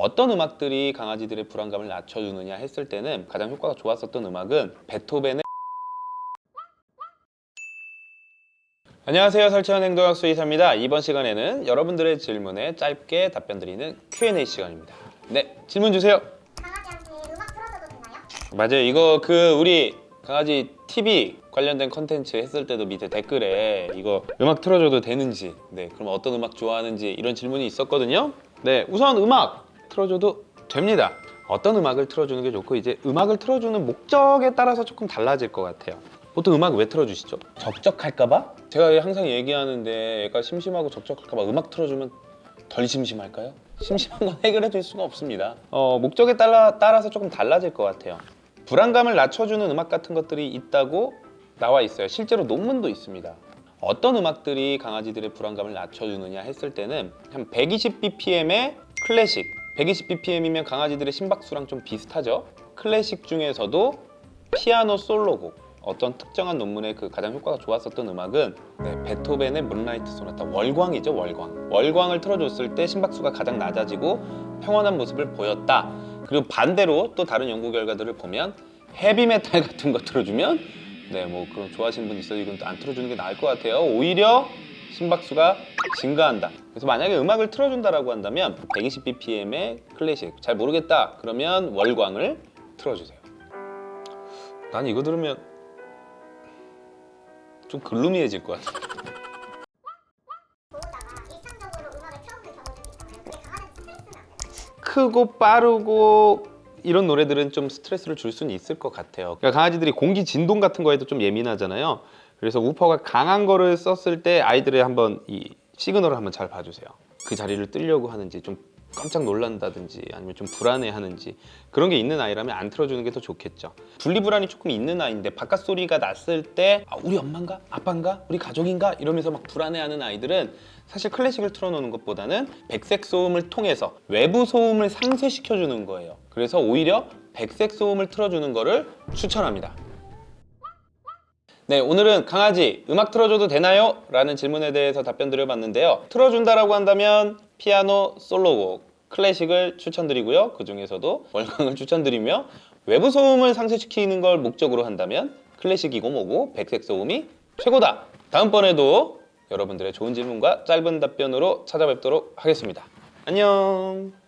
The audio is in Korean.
어떤 음악들이 강아지들의 불안감을 낮춰주느냐 했을 때는 가장 효과가 좋았었던 음악은 베토벤의 안녕하세요. 설치현 행동학 수의사입니다. 이번 시간에는 여러분들의 질문에 짧게 답변 드리는 Q&A 시간입니다. 네 질문 주세요. 강아지한테 음악 틀어줘도 되나요? 맞아요. 이거 그 우리 강아지 TV 관련된 컨텐츠 했을 때도 밑에 댓글에 이거 음악 틀어줘도 되는지 네 그럼 어떤 음악 좋아하는지 이런 질문이 있었거든요. 네 우선 음악 틀어줘도 됩니다 어떤 음악을 틀어주는 게 좋고 이제 음악을 틀어주는 목적에 따라서 조금 달라질 것 같아요 보통 음악 왜 틀어주시죠? 적적할까봐? 제가 항상 얘기하는데 애가 심심하고 적적할까봐 음악 틀어주면 덜 심심할까요? 심심한 건 해결해 줄 수가 없습니다. 어, 목적에 따라, 따라서 조금 달라질 것 같아요. 불안감을 낮춰주는 음악 같은 것들이 있다고 나와 있어요. 실제로 논문도 있습니다. 어떤 음악들이 강아지들의 불안감을 낮춰주느냐 했을 때는 한 120bpm의 클래식 120bpm이면 강아지들의 심박수랑 좀 비슷하죠. 클래식 중에서도 피아노 솔로곡 어떤 특정한 논문에 그 가장 효과가 좋았었던 음악은 네, 베토벤의 문라이트 소나타 월광이죠 월광. 월광을 틀어줬을 때 심박수가 가장 낮아지고 평온한 모습을 보였다. 그리고 반대로 또 다른 연구 결과들을 보면 헤비메탈 같은 거 틀어주면 네 뭐 그런 좋아하시는 분 있어도 이건 또 안 틀어주는 게 나을 것 같아요. 오히려 심박수가 증가한다 그래서 만약에 음악을 틀어준다라고 한다면 120bpm의 클래식 잘 모르겠다 그러면 월광을 틀어주세요 난 이거 들으면 좀 글루미해질 것 같아. 크고 빠르고 이런 노래들은 좀 스트레스를 줄 수는 있을 것 같아요. 그러니까 강아지들이 공기 진동 같은 거에도 좀 예민하잖아요. 그래서 우퍼가 강한 거를 썼을 때 아이들의 한번 이 시그널을 한번 잘 봐주세요. 그 자리를 뜨려고 하는지 좀 깜짝 놀란다든지 아니면 좀 불안해하는지 그런 게 있는 아이라면 안 틀어주는 게 더 좋겠죠. 분리불안이 조금 있는 아이인데 바깥 소리가 났을 때 아, 우리 엄마인가 아빠인가 우리 가족인가 이러면서 막 불안해하는 아이들은 사실 클래식을 틀어놓는 것보다는 백색 소음을 통해서 외부 소음을 상쇄시켜주는 거예요. 그래서 오히려 백색 소음을 틀어주는 거를 추천합니다. 네, 오늘은 강아지 음악 틀어줘도 되나요? 라는 질문에 대해서 답변 드려봤는데요. 틀어준다라고 한다면 피아노 솔로곡, 클래식을 추천드리고요. 그 중에서도 월광을 추천드리며 외부 소음을 상쇄시키는 걸 목적으로 한다면 클래식이고 뭐고 백색 소음이 최고다. 다음번에도 여러분들의 좋은 질문과 짧은 답변으로 찾아뵙도록 하겠습니다. 안녕.